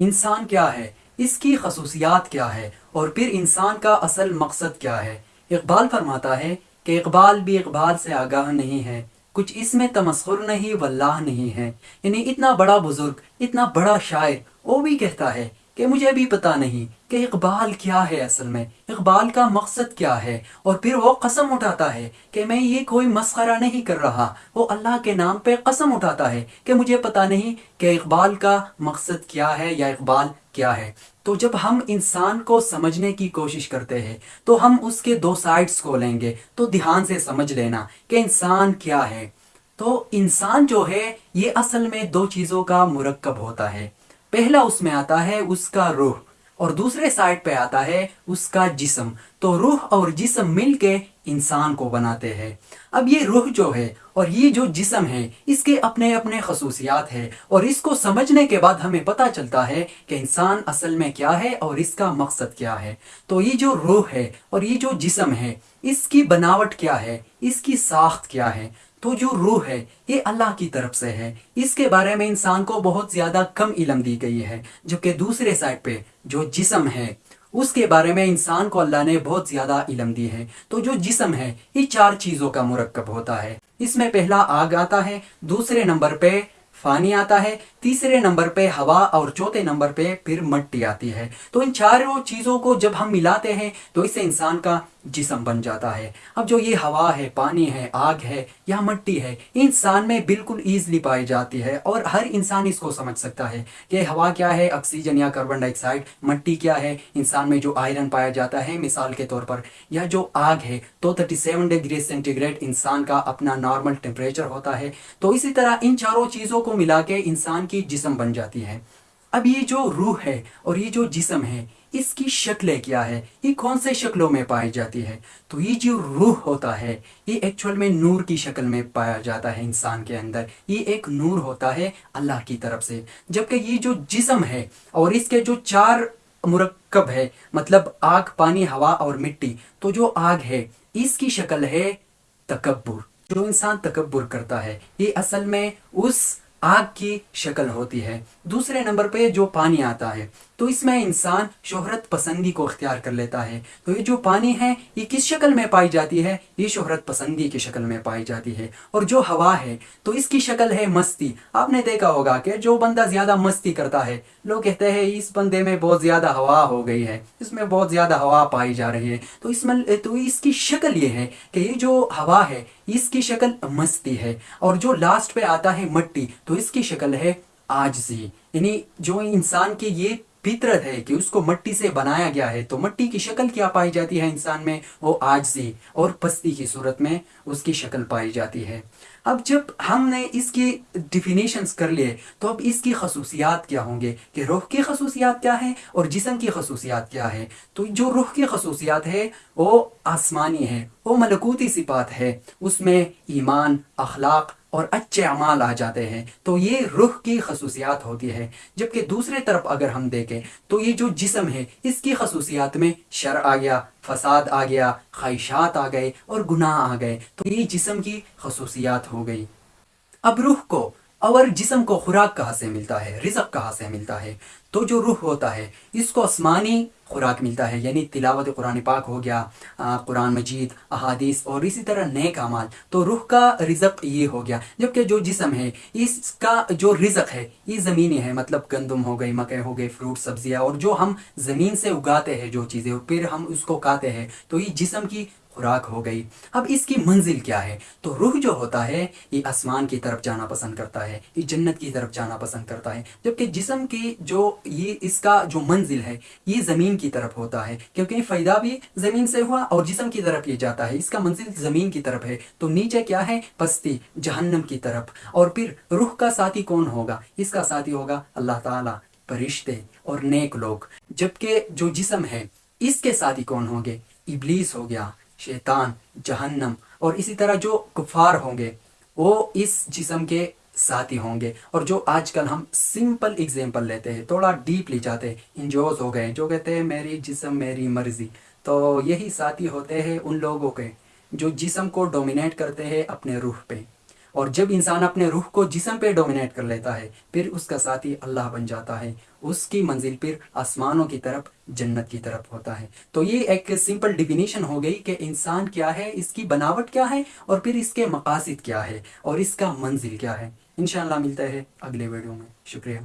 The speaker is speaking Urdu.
انسان کیا ہے؟ اس کی خصوصیات کیا ہے؟ اور پھر انسان کا اصل مقصد کیا ہے؟ اقبال فرماتا ہے کہ اقبال بھی اقبال سے آگاہ نہیں ہے۔ کچھ اس میں تمسخر نہیں، واللہ نہیں ہے۔ یعنی اتنا بڑا بزرگ، اتنا بڑا شاعر، وہ بھی کہتا ہے کہ مجھے بھی پتا نہیں۔ کہ اقبال کیا ہے اصل میں؟ اقبال کا مقصد کیا ہے؟ اور پھر وہ قسم اٹھاتا ہے کہ میں یہ کوئی مسخرہ نہیں کر رہا۔ وہ اللہ کے نام پہ قسم اٹھاتا ہے کہ مجھے پتا نہیں کہ اقبال کا مقصد کیا ہے یا اقبال کیا ہے۔ تو جب ہم انسان کو سمجھنے کی کوشش کرتے ہیں، تو ہم اس کے دو سائڈز کو لیں گے۔ تو دھیان سے سمجھ لینا کہ انسان کیا ہے۔ تو انسان جو ہے، یہ اصل میں دو چیزوں کا مرکب ہوتا ہے۔ پہلا اس میں آتا ہے، اس کا روح۔ اور دوسرے سائڈ پہ آتا ہے اس کا جسم۔ تو روح اور جسم مل کے انسان کو بناتے ہیں۔ اب یہ روح جو ہے اور یہ جو جسم ہے، اس کے اپنے اپنے خصوصیات ہے اور اس کو سمجھنے کے بعد ہمیں پتہ چلتا ہے کہ انسان اصل میں کیا ہے اور اس کا مقصد کیا ہے۔ تو یہ جو روح ہے اور یہ جو جسم ہے، اس کی بناوٹ کیا ہے؟ اس کی ساخت کیا ہے؟ تو جو روح ہے، یہ اللہ کی طرف سے ہے۔ اس کے بارے میں انسان کو بہت زیادہ کم علم دی گئی ہے، جبکہ دوسرے سائڈ پہ جو جسم ہے، اس کے بارے میں انسان کو اللہ نے بہت زیادہ علم دی ہے۔ تو جو جسم ہے، یہ چار چیزوں کا مرکب ہوتا ہے۔ اس میں پہلا آگ آتا ہے، دوسرے نمبر پہ فانی آتا ہے، تیسرے نمبر پہ ہوا، اور چوتھے نمبر پہ پھر مٹی آتی ہے۔ تو ان چاروں چیزوں کو جب ہم ملاتے ہیں، تو اس سے انسان کا جسم بن جاتا ہے۔ اب جو یہ ہوا ہے، پانی ہے، آگ ہے یا مٹی ہے، انسان میں بالکل ایزلی پائی جاتی ہے اور ہر انسان اس کو سمجھ سکتا ہے کہ ہوا کیا ہے آکسیجن یا کاربن ڈائی آکسائڈ مٹی کیا ہے۔ انسان میں جو آئرن پایا جاتا ہے، مثال کے طور پر، یا جو آگ ہے، تو thirty seven degree centigrade انسان کا اپنا نارمل ٹیمپریچر ہوتا ہے۔ تو اسی طرح ان چاروں چیزوں کو ملا کے انسان کی جسم بن جاتی ہے۔ اب یہ جو روح ہے اور یہ جو جسم ہے، اس کی شکلیں کیا ہے؟ یہ کون سے شکلوں میں پائی جاتی ہے؟ تو یہ جو روح ہوتا ہے، یہ ایکچول میں نور کی شکل میں پایا جاتا ہے انسان کے اندر۔ یہ ایک نور ہوتا ہے اللہ کی طرف سے۔ جبکہ یہ جو جسم ہے اور اس کے جو چار مرکب ہے مطلب آگ، پانی، ہوا اور مٹی، تو جو آگ ہے، اس کی شکل ہے تکبر۔ جو انسان تکبر کرتا ہے، یہ اصل میں اس آگ کی شکل ہوتی ہے۔ دوسرے نمبر پہ جو پانی آتا ہے، تو اس میں انسان شہرت پسندی کو اختیار کر لیتا ہے۔ تو یہ جو پانی ہے، یہ کس شکل میں پائی جاتی ہے؟ یہ شہرت پسندی کی شکل میں پائی جاتی ہے۔ اور جو ہوا ہے، تو اس کی شکل ہے مستی۔ آپ نے دیکھا ہوگا کہ جو بندہ زیادہ مستی کرتا ہے، لوگ کہتے ہیں، اس بندے میں بہت زیادہ ہوا ہو گئی ہے۔ اس میں بہت زیادہ ہوا پائی جا رہی ہے۔ تو اس میں، تو اس کی شکل یہ ہے کہ یہ جو ہوا ہے اس کی شکل مستی ہے اور جو لاسٹ پہ آتا ہے مٹی، تو اس کی شکل ہے آجزی۔ یعنی جو انسان کی یہ فطرت ہے کہ اس کو مٹی سے بنایا گیا ہے، تو مٹی کی شکل کیا پائی جاتی ہے انسان میں؟ وہ آجزی اور پستی کی صورت میں اس کی شکل پائی جاتی ہے۔ اب جب ہم نے اس کی ڈیفینیشنز کر لیے، تو اب اس کی خصوصیات کیا ہوں گے کہ روح کی خصوصیات کیا ہے اور جسم کی خصوصیات کیا ہے تو جو روح کی خصوصیات ہے، وہ آسمانی ہے، وہ ملکوتی صفات ہے۔ اس میں ایمان، اخلاق اور اچھے اعمال آ جاتے ہیں، تو یہ روح کی خصوصیات ہوتی ہے۔ جبکہ دوسرے طرف اگر ہم دیکھیں، تو یہ جو جسم ہے، اس کی خصوصیات میں شر آ گیا، فساد آ گیا، خواہشات آ گئے اور گناہ آ گئے۔ تو یہ جسم کی خصوصیات ہو گئی۔ اب روح کو اور جسم کو خوراک کہاں سے ملتا ہے؟ رزق کہاں سے ملتا ہے؟ تو جو روح ہوتا ہے، اس کو آسمانی خوراک ملتا ہے یعنی تلاوت قرآن پاک ہو گیا قرآن مجید، احادیث اور اسی طرح نیک اعمال تو روح کا رزق یہ ہو گیا، جبکہ جو جسم ہے، اس کا جو رزق ہے، یہ زمینی ہے مطلب گندم ہو گئی مکئی ہو گئی فروٹ، سبزیاں اور جو ہم زمین سے اگاتے ہیں جو چیزیں پھر ہم اس کو کھاتے ہیں، تو یہ جسم کی خوراک ہو گئی۔ اب اس کی منزل کیا ہے؟ تو روح جو ہوتا ہے، یہ آسمان کی طرف جانا پسند کرتا ہے، یہ جنت کی طرف جانا پسند کرتا ہے۔ جبکہ جسم کی جو یہ اس کا جو منزل ہے، یہ زمین کی طرف ہوتا ہے۔ کیونکہ فائدہ بھی زمین سے ہوا اور جسم کی طرف یہ جاتا ہے۔ اس کا منزل زمین کی طرف ہے۔ تو نیچے کیا ہے؟ پستی جہنم کی طرف۔ اور پھر روح کا ساتھی کون ہوگا؟ اس کا ساتھی ہوگا اللہ تعالیٰ، فرشتے اور نیک لوگ۔ جبکہ جو جسم ہے، اس کے ساتھی کون ہوں گے؟ ابلیس ہو گیا۔ شیطان، جہنم، اور اسی طرح جو کفار ہوں گے، وہ اس جسم کے ساتھی ہوں گے۔ اور جو آج کل ہم سمپل اگزامپل لیتے ہیں، تھوڑا ڈیپلی جاتے ہیں انجوز ہو گئے جو کہتے ہیں میری جسم میری مرضی۔ تو یہی ساتھی ہوتے ہیں ان لوگوں کے، جو جسم کو ڈومینیٹ کرتے ہیں اپنے روح پہ۔ اور جب انسان اپنے روح کو جسم پہ ڈومینیٹ کر لیتا ہے، پھر اس کا ساتھی اللہ بن جاتا ہے۔ اس کی منزل پھر آسمانوں کی طرف، جنت کی طرف ہوتا ہے۔ تو یہ ایک سمپل ڈیفینیشن ہو گئی کہ انسان کیا ہے، اس کی بناوٹ کیا ہے اور پھر اس کے مقاصد کیا ہے اور اس کا منزل کیا ہے۔ انشاءاللہ ملتا ہے اگلے ویڈیو میں۔ شکریہ۔